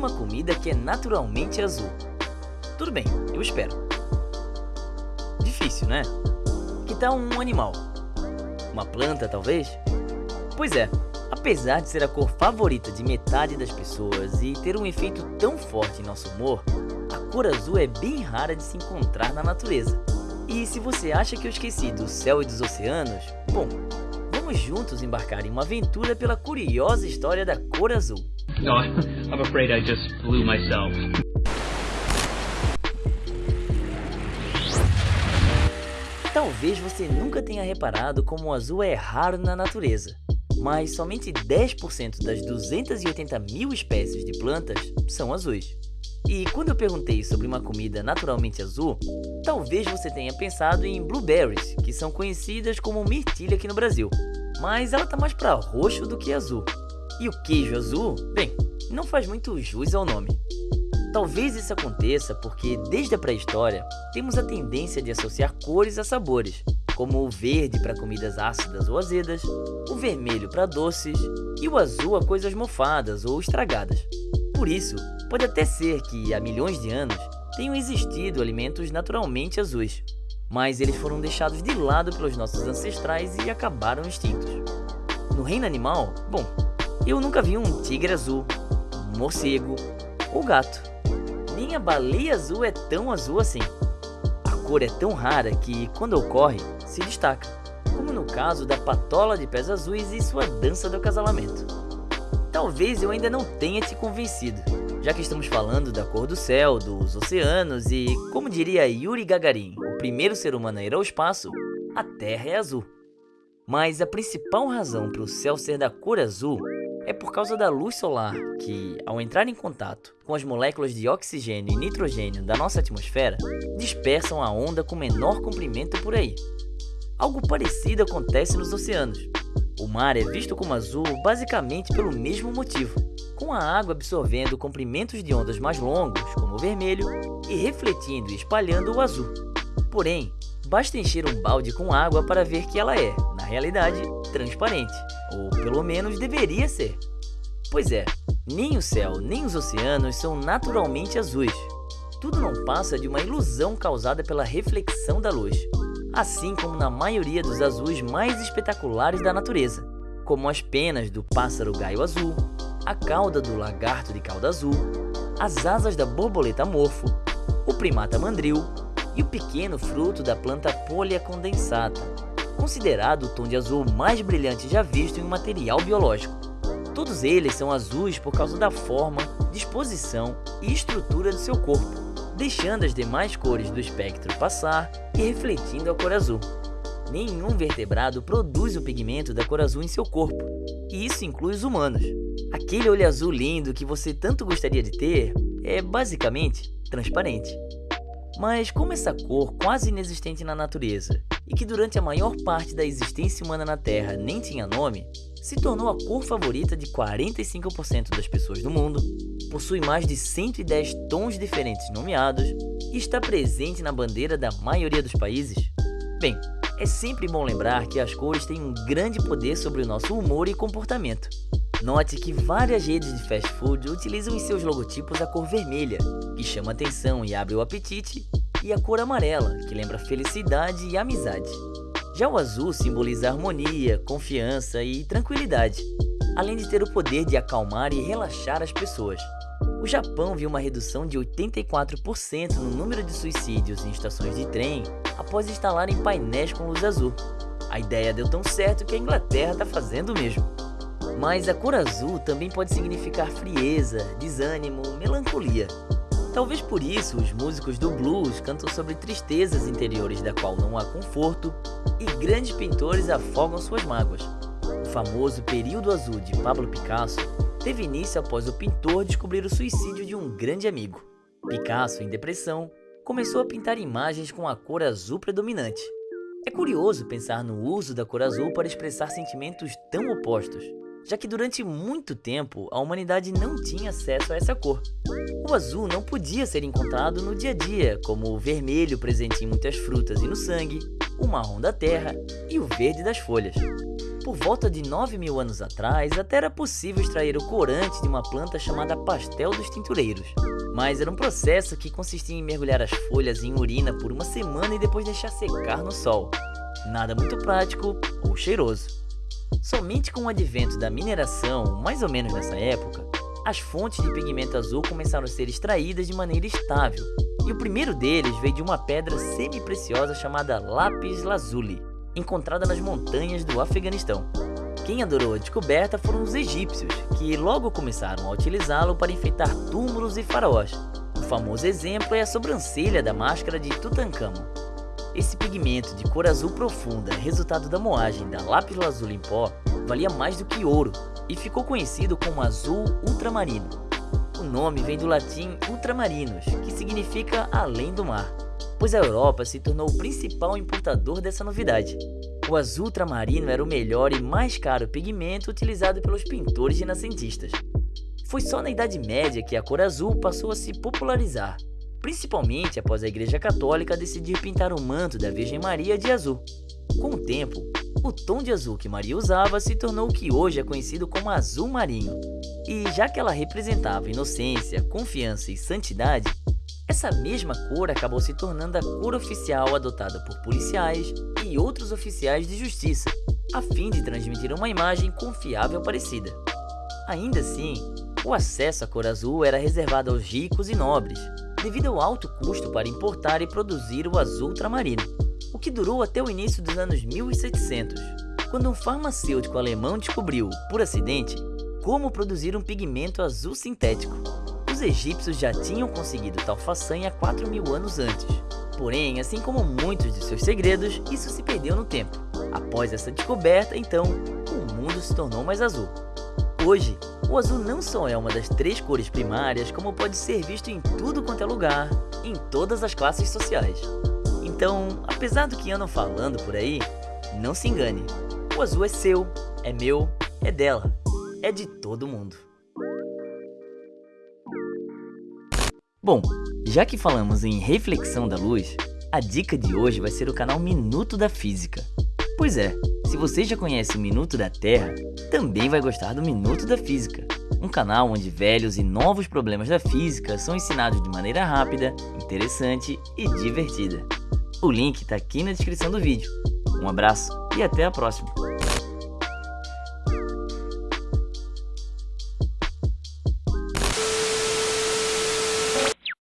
uma comida que é naturalmente azul? Tudo bem, eu espero. Difícil, né? Que tal um animal? Uma planta, talvez? Pois é, apesar de ser a cor favorita de metade das pessoas e ter um efeito tão forte em nosso humor, a cor azul é bem rara de se encontrar na natureza. E se você acha que eu esqueci do céu e dos oceanos, bom, vamos juntos embarcar em uma aventura pela curiosa história da cor azul. No, I'm afraid I just blew myself. Talvez você nunca tenha reparado como o azul é raro na natureza, mas somente 10% das 280 mil espécies de plantas são azuis. E quando eu perguntei sobre uma comida naturalmente azul, talvez você tenha pensado em blueberries, que são conhecidas como mirtilha aqui no Brasil. Mas ela tá mais para roxo do que azul. E o queijo azul, bem, não faz muito jus ao nome. Talvez isso aconteça porque, desde a pré-história, temos a tendência de associar cores a sabores, como o verde para comidas ácidas ou azedas, o vermelho para doces e o azul a coisas mofadas ou estragadas. Por isso, pode até ser que, há milhões de anos, tenham existido alimentos naturalmente azuis, mas eles foram deixados de lado pelos nossos ancestrais e acabaram extintos. No reino animal, bom, eu nunca vi um tigre azul, um morcego ou gato nem a baleia azul é tão azul assim. A cor é tão rara que, quando ocorre, se destaca, como no caso da patola de pés azuis e sua dança do acasalamento. Talvez eu ainda não tenha te convencido, já que estamos falando da cor do céu, dos oceanos e, como diria Yuri Gagarin, o primeiro ser humano a ir ao espaço, a Terra é azul. Mas a principal razão para o céu ser da cor azul é por causa da luz solar, que, ao entrar em contato com as moléculas de oxigênio e nitrogênio da nossa atmosfera, dispersam a onda com menor comprimento por aí. Algo parecido acontece nos oceanos. O mar é visto como azul basicamente pelo mesmo motivo, com a água absorvendo comprimentos de ondas mais longos, como o vermelho, e refletindo e espalhando o azul. Porém, basta encher um balde com água para ver que ela é, na realidade, transparente, ou pelo menos deveria ser. Pois é, nem o céu nem os oceanos são naturalmente azuis. Tudo não passa de uma ilusão causada pela reflexão da luz, assim como na maioria dos azuis mais espetaculares da natureza, como as penas do pássaro gaio azul, a cauda do lagarto de cauda azul, as asas da borboleta morfo, o primata mandril e o pequeno fruto da planta Polia condensata, considerado o tom de azul mais brilhante já visto em um material biológico. Todos eles são azuis por causa da forma, disposição e estrutura do seu corpo, deixando as demais cores do espectro passar e refletindo a cor azul. Nenhum vertebrado produz o pigmento da cor azul em seu corpo, e isso inclui os humanos. Aquele olho azul lindo que você tanto gostaria de ter é basicamente transparente. Mas como essa cor quase inexistente na natureza e que durante a maior parte da existência humana na Terra nem tinha nome, se tornou a cor favorita de 45% das pessoas do mundo, possui mais de 110 tons diferentes nomeados e está presente na bandeira da maioria dos países? Bem, é sempre bom lembrar que as cores têm um grande poder sobre o nosso humor e comportamento. Note que várias redes de fast food utilizam em seus logotipos a cor vermelha, que chama atenção e abre o apetite, e a cor amarela, que lembra felicidade e amizade. Já o azul simboliza harmonia, confiança e tranquilidade, além de ter o poder de acalmar e relaxar as pessoas. O Japão viu uma redução de 84% no número de suicídios em estações de trem após instalarem painéis com luz azul. A ideia deu tão certo que a Inglaterra está fazendo o mesmo. Mas a cor azul também pode significar frieza, desânimo, melancolia. Talvez por isso os músicos do blues cantam sobre tristezas interiores da qual não há conforto e grandes pintores afogam suas mágoas. O famoso Período Azul de Pablo Picasso teve início após o pintor descobrir o suicídio de um grande amigo. Picasso, em depressão, começou a pintar imagens com a cor azul predominante. É curioso pensar no uso da cor azul para expressar sentimentos tão opostos já que durante muito tempo a humanidade não tinha acesso a essa cor. O azul não podia ser encontrado no dia a dia, como o vermelho presente em muitas frutas e no sangue, o marrom da terra e o verde das folhas. Por volta de 9 mil anos atrás, até era possível extrair o corante de uma planta chamada pastel dos tintureiros. Mas era um processo que consistia em mergulhar as folhas em urina por uma semana e depois deixar secar no sol. Nada muito prático ou cheiroso. Somente com o advento da mineração, mais ou menos nessa época, as fontes de pigmento azul começaram a ser extraídas de maneira estável, e o primeiro deles veio de uma pedra semi-preciosa chamada lápis lazuli, encontrada nas montanhas do Afeganistão. Quem adorou a descoberta foram os egípcios, que logo começaram a utilizá-lo para enfeitar túmulos e faraós. O famoso exemplo é a sobrancelha da máscara de Tutankhamon. Esse pigmento de cor azul profunda, resultado da moagem da lápis lazuli em pó, valia mais do que ouro e ficou conhecido como azul ultramarino. O nome vem do latim ultramarinos, que significa além do mar, pois a Europa se tornou o principal importador dessa novidade. O azul ultramarino era o melhor e mais caro pigmento utilizado pelos pintores renascentistas. Foi só na Idade Média que a cor azul passou a se popularizar, principalmente após a Igreja Católica decidir pintar o manto da Virgem Maria de azul. Com o tempo, o tom de azul que Maria usava se tornou o que hoje é conhecido como azul marinho. E já que ela representava inocência, confiança e santidade, essa mesma cor acabou se tornando a cor oficial adotada por policiais e outros oficiais de justiça, a fim de transmitir uma imagem confiável parecida. Ainda assim, o acesso à cor azul era reservado aos ricos e nobres, devido ao alto custo para importar e produzir o azul ultramarino o que durou até o início dos anos 1700, quando um farmacêutico alemão descobriu, por acidente, como produzir um pigmento azul sintético. Os egípcios já tinham conseguido tal façanha 4 mil anos antes. Porém, assim como muitos de seus segredos, isso se perdeu no tempo. Após essa descoberta, então, o mundo se tornou mais azul. Hoje, o azul não só é uma das três cores primárias, como pode ser visto em tudo quanto é lugar, em todas as classes sociais. Então, apesar do que andam falando por aí, não se engane. O azul é seu, é meu, é dela, é de todo mundo. Bom, já que falamos em reflexão da luz, a dica de hoje vai ser o canal Minuto da Física. Pois é, se você já conhece o Minuto da Terra, também vai gostar do Minuto da Física, um canal onde velhos e novos problemas da física são ensinados de maneira rápida, interessante e divertida. O link está aqui na descrição do vídeo. Um abraço e até a próxima!